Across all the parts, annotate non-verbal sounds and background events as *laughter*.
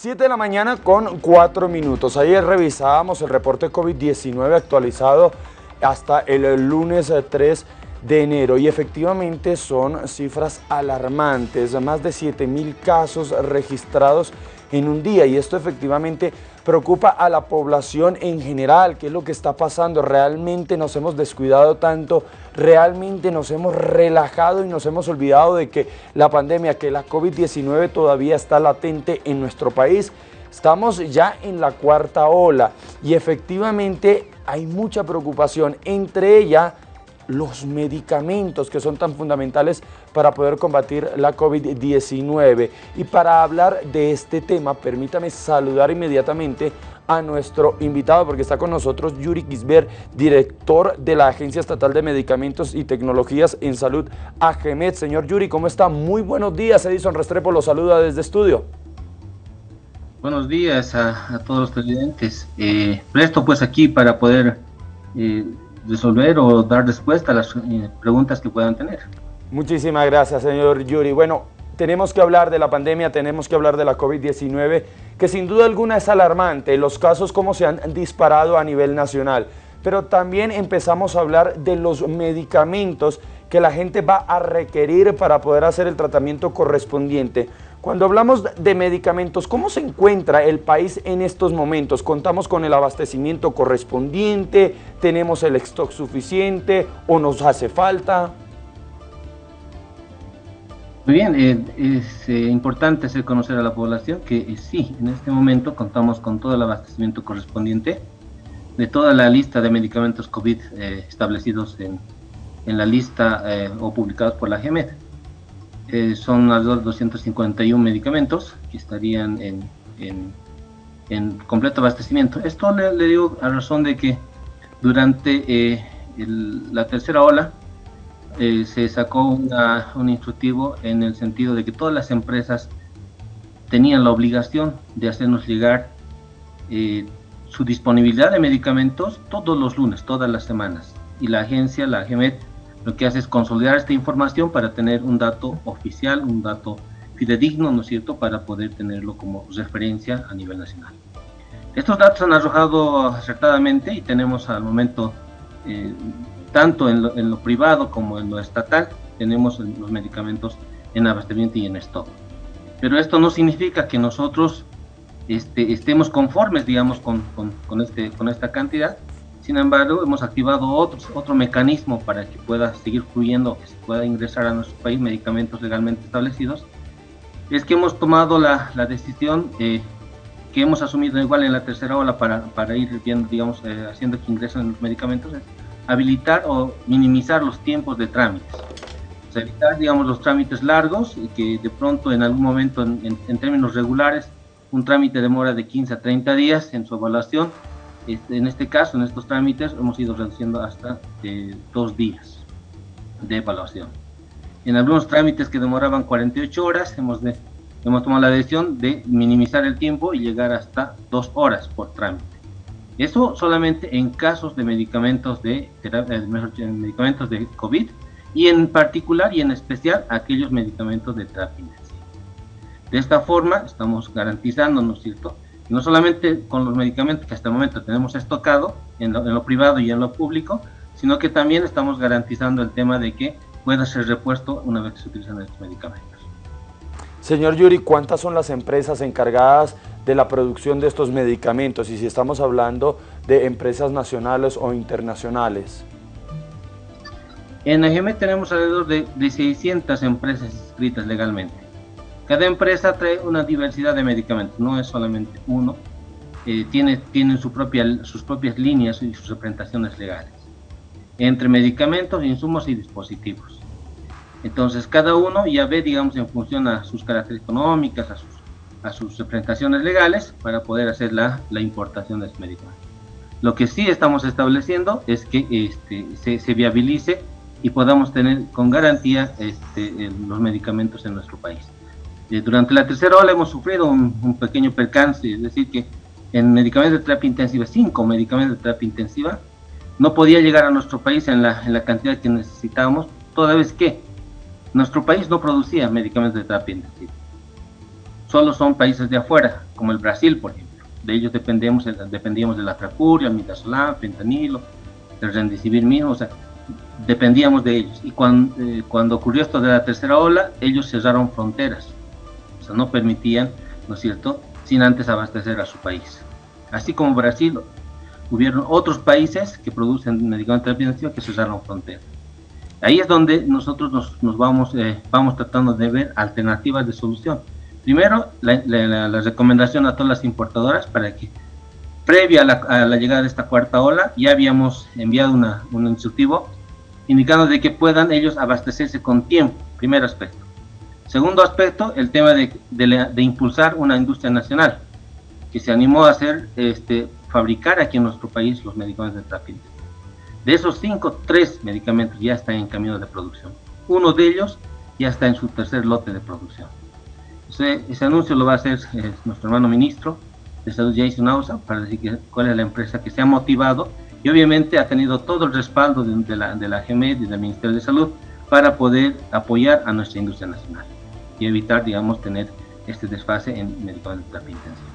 7 de la mañana con 4 minutos. Ayer revisábamos el reporte COVID-19 actualizado hasta el lunes 3 de enero. Y efectivamente son cifras alarmantes, más de 7 mil casos registrados en un día. Y esto efectivamente preocupa a la población en general, qué es lo que está pasando, realmente nos hemos descuidado tanto, realmente nos hemos relajado y nos hemos olvidado de que la pandemia, que la COVID-19 todavía está latente en nuestro país, estamos ya en la cuarta ola y efectivamente hay mucha preocupación, entre ellas los medicamentos que son tan fundamentales para poder combatir la COVID-19. Y para hablar de este tema, permítame saludar inmediatamente a nuestro invitado porque está con nosotros Yuri Gisbert, director de la Agencia Estatal de Medicamentos y Tecnologías en Salud, AGEMED. Señor Yuri, ¿cómo está? Muy buenos días. Edison Restrepo lo saluda desde estudio. Buenos días a, todos los televidentes. Eh, presto pues aquí para poder eh, resolver o dar respuesta a las eh, preguntas que puedan tener. Muchísimas gracias, señor Yuri. Bueno, tenemos que hablar de la pandemia, tenemos que hablar de la COVID-19, que sin duda alguna es alarmante, los casos como se han disparado a nivel nacional, pero también empezamos a hablar de los medicamentos que la gente va a requerir para poder hacer el tratamiento correspondiente. Cuando hablamos de medicamentos, ¿cómo se encuentra el país en estos momentos? ¿Contamos con el abastecimiento correspondiente? ¿Tenemos el stock suficiente o nos hace falta? Muy bien, eh, es eh, importante hacer conocer a la población que eh, sí, en este momento contamos con todo el abastecimiento correspondiente de toda la lista de medicamentos COVID establecidos en, en, la lista o publicados por la GEMED. Eh, son alrededor de 251 medicamentos que estarían en, en, completo abastecimiento. Esto le, digo a razón de que durante eh, la tercera ola eh, se sacó un instructivo en el sentido de que todas las empresas tenían la obligación de hacernos llegar su disponibilidad de medicamentos todos los lunes, todas las semanas. Y la agencia, la GEMET, lo que hace es consolidar esta información para tener un dato oficial, un dato fidedigno, ¿no es cierto?, para poder tenerlo como referencia a nivel nacional. Estos datos han arrojado acertadamente y tenemos al momento, eh, tanto en lo, privado como en lo estatal, tenemos los medicamentos en abastecimiento y en stock. Pero esto no significa que nosotros este, estemos conformes, digamos, con, con, con, este, con esta cantidad, sin embargo, hemos activado otro, otro mecanismo para que pueda seguir fluyendo, que se pueda ingresar a nuestro país medicamentos legalmente establecidos. Es que hemos tomado la, la decisión eh, que hemos asumido igual en la tercera ola para, para ir viendo, digamos, eh, haciendo que ingresen los medicamentos, es habilitar o minimizar los tiempos de trámites. evitar, digamos, los trámites largos y que de pronto en algún momento, en, en términos regulares, un trámite demora de 15 a 30 días en su evaluación este, en este caso, en estos trámites, hemos ido reduciendo hasta eh, dos días de evaluación. En algunos trámites que demoraban 48 horas, hemos, hemos tomado la decisión de minimizar el tiempo y llegar hasta dos horas por trámite. Eso solamente en casos de medicamentos de, eh, medicamentos de COVID y en particular y en especial aquellos medicamentos de terapia. De esta forma estamos garantizando, ¿no es cierto?, no solamente con los medicamentos que hasta el momento tenemos estocado en lo, privado y en lo público, sino que también estamos garantizando el tema de que pueda ser repuesto una vez que se utilizan estos medicamentos. Señor Yuri, ¿cuántas son las empresas encargadas de la producción de estos medicamentos? Y si estamos hablando de empresas nacionales o internacionales. En AGM tenemos alrededor de, de 600 empresas inscritas legalmente. Cada empresa trae una diversidad de medicamentos, no es solamente uno, eh, tiene, tienen sus propias líneas y sus representaciones legales, entre medicamentos, insumos y dispositivos. Entonces cada uno ya ve, digamos, en función a sus características económicas, a sus, representaciones legales, para poder hacer la, importación de estos medicamentos. Lo que sí estamos estableciendo es que este, se, se viabilice y podamos tener con garantía este, los medicamentos en nuestro país. Eh, durante la tercera ola hemos sufrido un, pequeño percance, es decir, que en medicamentos de terapia intensiva, cinco medicamentos de terapia intensiva, no podía llegar a nuestro país en la, en la cantidad que necesitábamos, toda vez que nuestro país no producía medicamentos de terapia intensiva. solo son países de afuera, como el Brasil, por ejemplo. De ellos dependemos, dependíamos de la tracuria, midazolam, fentanilo, el rendicivir mismo, o sea, dependíamos de ellos. Y eh, cuando ocurrió esto de la tercera ola, ellos cerraron fronteras, no permitían, ¿no es cierto?, sin antes abastecer a su país. Así como Brasil, hubieron otros países que producen medicamentos de que cerraron fronteras. Ahí es donde nosotros nos, vamos, eh, vamos tratando de ver alternativas de solución. Primero, la, recomendación a todas las importadoras para que, previa a la, llegada de esta cuarta ola, ya habíamos enviado una, un instructivo indicando de que puedan ellos abastecerse con tiempo, primer aspecto. Segundo aspecto, el tema de, de impulsar una industria nacional, que se animó a hacer, este, fabricar aquí en nuestro país los medicamentos de tráfico. De esos cinco, tres medicamentos ya están en camino de producción. Uno de ellos ya está en su tercer lote de producción. Ese, ese anuncio lo va a hacer eh, nuestro hermano ministro de Salud, Jason Nausa, para decir cuál es la empresa que se ha motivado y obviamente ha tenido todo el respaldo de, la, de la GEMED y del Ministerio de Salud para poder apoyar a nuestra industria nacional y evitar, digamos, tener este desfase en medicamentos de terapia intensiva.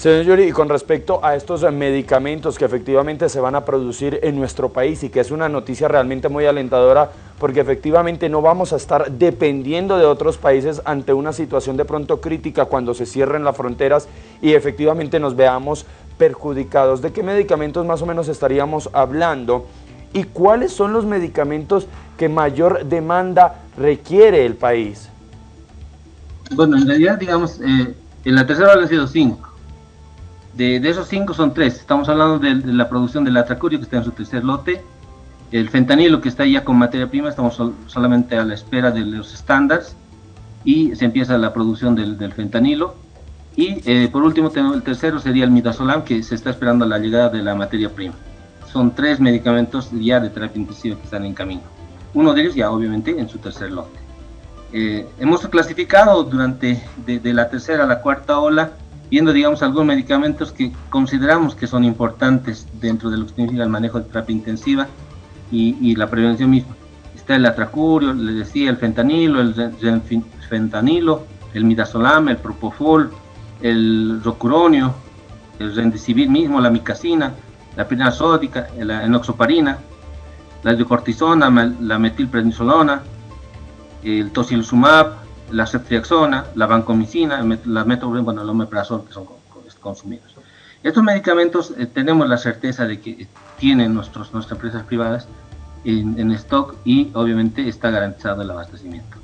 Señor Yuri, y con respecto a estos medicamentos que efectivamente se van a producir en nuestro país y que es una noticia realmente muy alentadora porque efectivamente no vamos a estar dependiendo de otros países ante una situación de pronto crítica cuando se cierren las fronteras y efectivamente nos veamos perjudicados. ¿De qué medicamentos más o menos estaríamos hablando? ¿Y cuáles son los medicamentos que mayor demanda requiere el país? Bueno, en realidad, digamos, eh, en la tercera han sido cinco de, esos cinco son tres. Estamos hablando de, la producción del atracurio que está en su tercer lote. El fentanilo que está ya con materia prima, estamos solamente a la espera de los estándares y se empieza la producción del, fentanilo. Y eh, por último, el tercero sería el midazolam que se está esperando la llegada de la materia prima. Son tres medicamentos ya de terapia intensiva que están en camino. Uno de ellos ya obviamente en su tercer lote. Eh, hemos clasificado durante de la tercera a la cuarta ola viendo, digamos, algunos medicamentos que consideramos que son importantes dentro de lo que significa el manejo de terapia intensiva y, la prevención misma. Está el atracurio, le decía, el fentanilo, el fentanilo, el midazolam, el propofol, el rocuronio, el rendicivir mismo, la micacina, la pirina sódica, la enoxoparina, la hidrocortisona, la metilprednisolona, el tocilizumab, la ceftriaxona, la vancomicina, la metformina, bueno, el omeprazol que son consumidos. Estos medicamentos eh, tenemos la certeza de que tienen nuestros, nuestras empresas privadas en, stock y obviamente está garantizado el abastecimiento.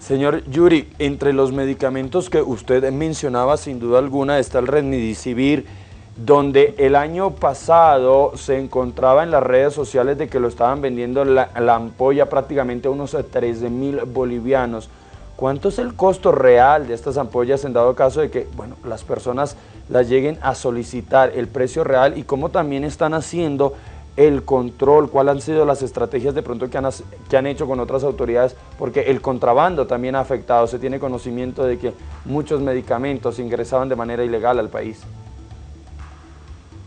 Señor Yuri, entre los medicamentos que usted mencionaba, sin duda alguna, está el Remdesivir, donde el año pasado se encontraba en las redes sociales de que lo estaban vendiendo la, ampolla prácticamente a unos 13 mil bolivianos. ¿Cuánto es el costo real de estas ampollas en dado caso de que bueno, las personas las lleguen a solicitar el precio real y cómo también están haciendo el control, cuáles han sido las estrategias de pronto que han, que han hecho con otras autoridades, porque el contrabando también ha afectado, se tiene conocimiento de que muchos medicamentos ingresaban de manera ilegal al país.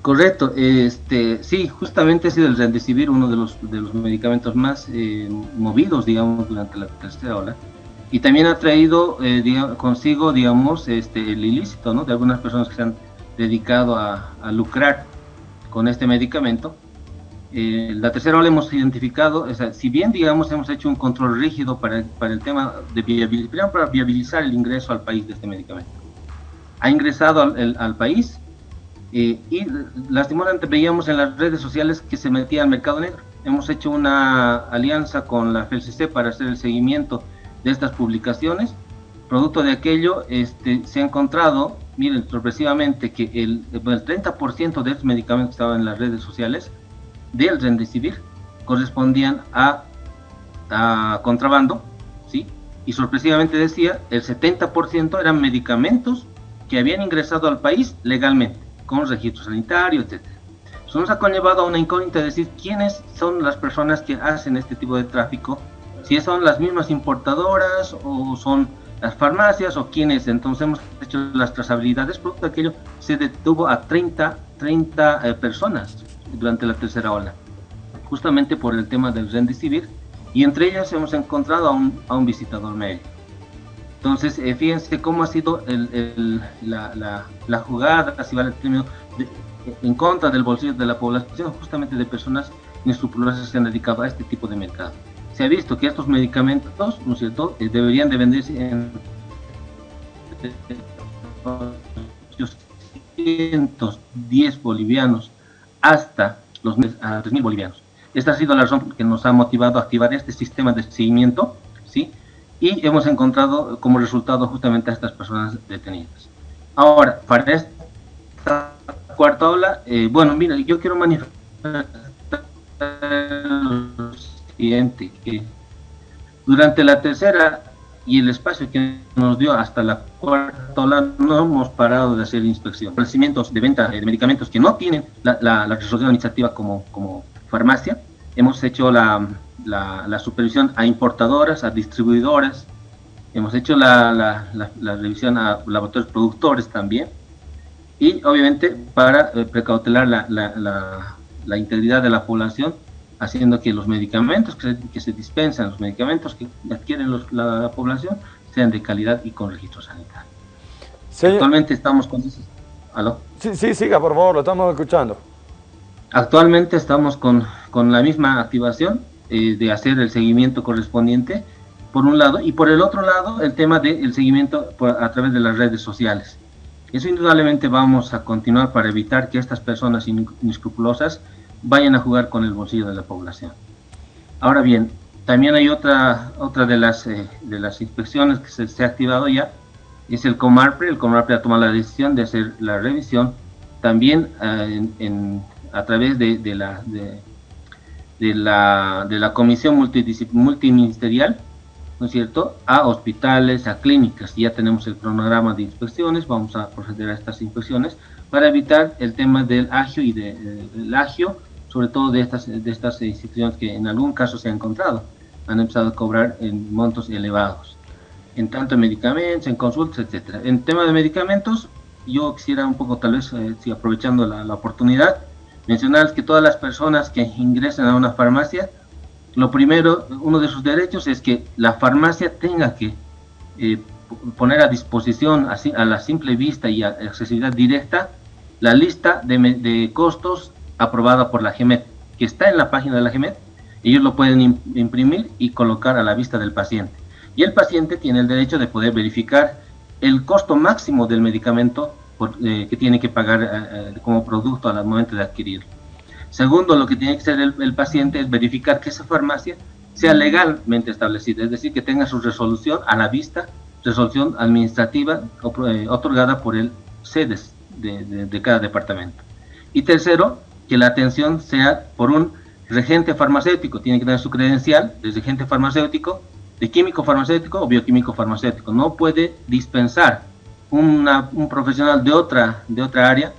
Correcto, este, sí, justamente ha sido el Remdesivir uno de los, de los medicamentos más eh, movidos, digamos, durante la tercera ola, y también ha traído eh, consigo, digamos, este, el ilícito, ¿no? De algunas personas que se han dedicado a, lucrar con este medicamento. Eh, la tercera ola hemos identificado, o sea, si bien, digamos, hemos hecho un control rígido para, para el tema de viabilizar, para viabilizar el ingreso al país de este medicamento. Ha ingresado al, al país, y lastimosamente veíamos en las redes sociales que se metía al mercado negro. Hemos hecho una alianza con la FELCC para hacer el seguimiento de estas publicaciones. Producto de aquello, este, se ha encontrado, miren, sorpresivamente, que el, el 30% de estos medicamentos que estaban en las redes sociales del Remdesivir correspondían a, a contrabando, ¿sí? Y sorpresivamente decía, el 70% eran medicamentos que habían ingresado al país legalmente con registro sanitario, etc. Eso nos ha conllevado a una incógnita de decir quiénes son las personas que hacen este tipo de tráfico, si son las mismas importadoras o son las farmacias o quiénes. Entonces hemos hecho las trazabilidades, producto de aquello se detuvo a 30, 30 eh, personas durante la tercera ola, justamente por el tema del civil y entre ellas hemos encontrado a un, a un visitador médico. Entonces, eh, fíjense cómo ha sido la, jugada, si vale el término, en contra del bolsillo de la población, justamente de personas que se han dedicado a este tipo de mercado. Se ha visto que estos medicamentos, ¿no es cierto?, eh, deberían de venderse en 810 bolivianos hasta los 3.000 bolivianos. Esta ha sido la razón que nos ha motivado a activar este sistema de seguimiento, ¿sí? Y hemos encontrado como resultado justamente a estas personas detenidas. Ahora, para esta cuarta ola, eh, bueno, mira, yo quiero manifestar lo siguiente, que durante la tercera y el espacio que nos dio hasta la cuarta ola no hemos parado de hacer inspección. Establecimientos de venta de medicamentos que no tienen la, la, resolución administrativa como, como farmacia, hemos hecho la, la, supervisión a importadoras, a distribuidoras, hemos hecho la, revisión a laboratorios productores también, y obviamente para eh, precautelar la, integridad de la población, haciendo que los medicamentos que se, que se dispensan, los medicamentos que adquieren la, población, sean de calidad y con registro sanitario. Actualmente estamos con... ¿Aló? Sí, sí, siga, por favor, lo estamos escuchando. Actualmente estamos con, con la misma activación eh, de hacer el seguimiento correspondiente, por un lado, y por el otro lado, el tema del seguimiento a través de las redes sociales. Eso indudablemente vamos a continuar para evitar que estas personas inescrupulosas vayan a jugar con el bolsillo de la población. Ahora bien, también hay otra, otra de, las, eh, de las inspecciones que se, ha activado ya, es el Comarpre. El Comarpre ha tomado la decisión de hacer la revisión también eh, en, a través de, de la, de, la, de la Comisión Multiministerial, ¿no es cierto?, a hospitales, a clínicas. Ya tenemos el cronograma de inspecciones, vamos a proceder a estas inspecciones para evitar el tema del agio y de, eh, del agio, sobre todo de estas, de estas instituciones que en algún caso se han encontrado, han empezado a cobrar en montos elevados, en tanto en medicamentos, en consultas, etcétera. En tema de medicamentos, yo quisiera un poco, tal vez, eh, si aprovechando la, la oportunidad, mencionar que todas las personas que ingresen a una farmacia, lo primero, uno de sus derechos es que la farmacia tenga que eh, poner a disposición a la simple vista y a accesibilidad directa la lista de, costos aprobada por la GEMET, que está en la página de la GEMET. Ellos lo pueden imprimir y colocar a la vista del paciente. Y el paciente tiene el derecho de poder verificar el costo máximo del medicamento eh, que tiene que pagar eh, eh, como producto al momento de adquirirlo. Segundo, lo que tiene que hacer el, paciente es verificar que esa farmacia sea legalmente establecida, es decir, que tenga su resolución a la vista, resolución administrativa otorgada por el SEDES de, cada departamento. Y tercero, que la atención sea por un regente farmacéutico, tiene que tener su credencial de regente farmacéutico, de químico farmacéutico o bioquímico farmacéutico. No puede dispensar un profesional de otra, de otra área,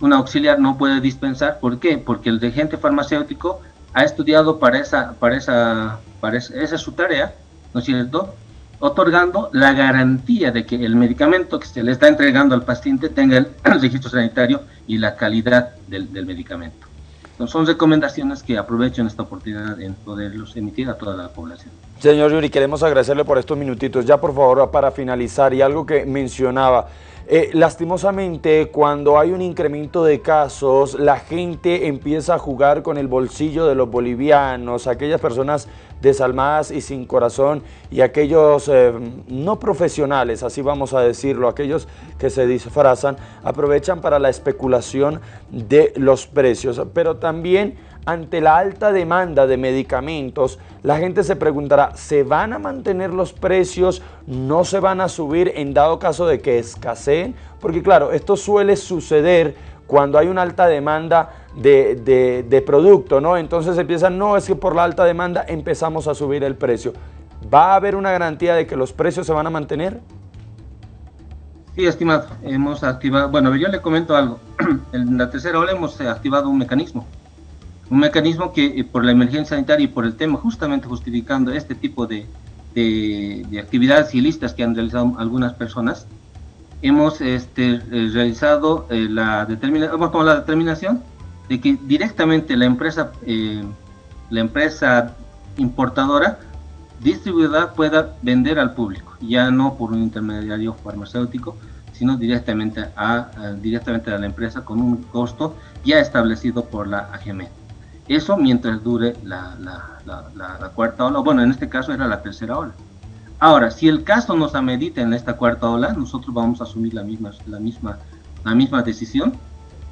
un auxiliar no puede dispensar. ¿Por qué? Porque el regente farmacéutico ha estudiado para esa, para esa, para esa, esa es su tarea, ¿no es cierto? Otorgando la garantía de que el medicamento que se le está entregando al paciente tenga el *clears throat* registro sanitario y la calidad del, del medicamento. Son recomendaciones que aprovecho en esta oportunidad en poderlos emitir a toda la población. Señor Yuri, queremos agradecerle por estos minutitos. Ya por favor, para finalizar, y algo que mencionaba, eh, lastimosamente, cuando hay un incremento de casos, la gente empieza a jugar con el bolsillo de los bolivianos, aquellas personas desalmadas y sin corazón y aquellos eh, no profesionales, así vamos a decirlo, aquellos que se disfrazan, aprovechan para la especulación de los precios, pero también ante la alta demanda de medicamentos, la gente se preguntará, ¿se van a mantener los precios? ¿No se van a subir en dado caso de que escaseen? Porque claro, esto suele suceder cuando hay una alta demanda de, de, producto, ¿no? Entonces empiezan, no, es que por la alta demanda empezamos a subir el precio. ¿Va a haber una garantía de que los precios se van a mantener? Sí, estimado, hemos activado, bueno, yo le comento algo. *clears throat* En la tercera ola hemos activado un mecanismo un mecanismo que eh, por la emergencia sanitaria y por el tema justamente justificando este tipo de, de, actividades ilícitas que han realizado algunas personas, hemos este, eh, realizado eh, la, tomado la determinación de que directamente la empresa, la empresa importadora distribuidora pueda vender al público, ya no por un intermediario farmacéutico, sino directamente a, directamente a la empresa con un costo ya establecido por la AGM. Eso mientras dure la, la, la, cuarta ola, bueno, en este caso era la tercera ola. Ahora, si el caso nos amerita en esta cuarta ola, nosotros vamos a asumir la misma, la misma, la misma decisión,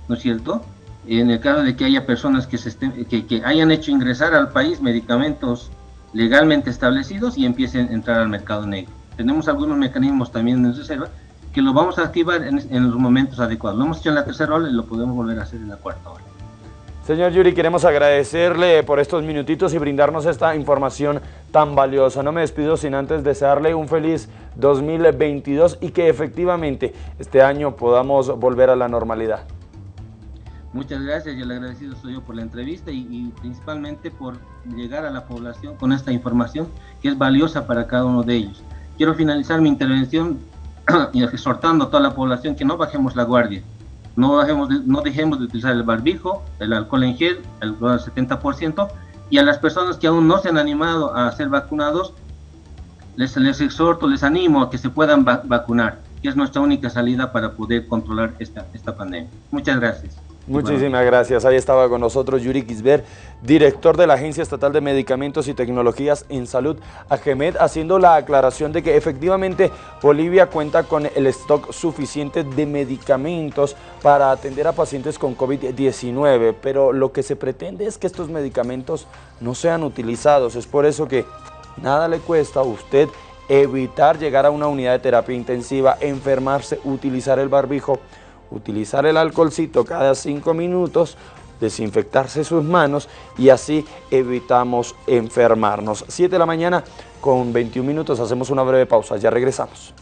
¿no es cierto? En el caso de que haya personas que, se estén, que, que hayan hecho ingresar al país medicamentos legalmente establecidos y empiecen a entrar al mercado negro. Tenemos algunos mecanismos también en reserva que lo vamos a activar en, los momentos adecuados. Lo hemos hecho en la tercera ola y lo podemos volver a hacer en la cuarta ola. Señor Yuri, queremos agradecerle por estos minutitos y brindarnos esta información tan valiosa. No me despido sin antes desearle un feliz 2022 y que efectivamente este año podamos volver a la normalidad. Muchas gracias y el agradecido soy yo por la entrevista y, principalmente por llegar a la población con esta información que es valiosa para cada uno de ellos. Quiero finalizar mi intervención *clears throat* exhortando a toda la población que no bajemos la guardia, no, bajemos no dejemos de utilizar el barbijo, el alcohol en gel, el 70%, y a las personas que aún no se han animado a ser vacunados, les, les exhorto, les animo a que se puedan vacunar, que es nuestra única salida para poder controlar esta, esta pandemia. Muchas gracias. Muchísimas gracias. Ahí estaba con nosotros Yuri Kisber, director de la Agencia Estatal de Medicamentos y Tecnologías en Salud, AGEMED, haciendo la aclaración de que efectivamente Bolivia cuenta con el stock suficiente de medicamentos para atender a pacientes con COVID-19, pero lo que se pretende es que estos medicamentos no sean utilizados. Es por eso que nada le cuesta a usted evitar llegar a una unidad de terapia intensiva, enfermarse, utilizar el barbijo, utilizar el alcoholcito cada cinco minutos, desinfectarse sus manos y así evitamos enfermarnos. 7 de la mañana con 21 minutos, hacemos una breve pausa, ya regresamos.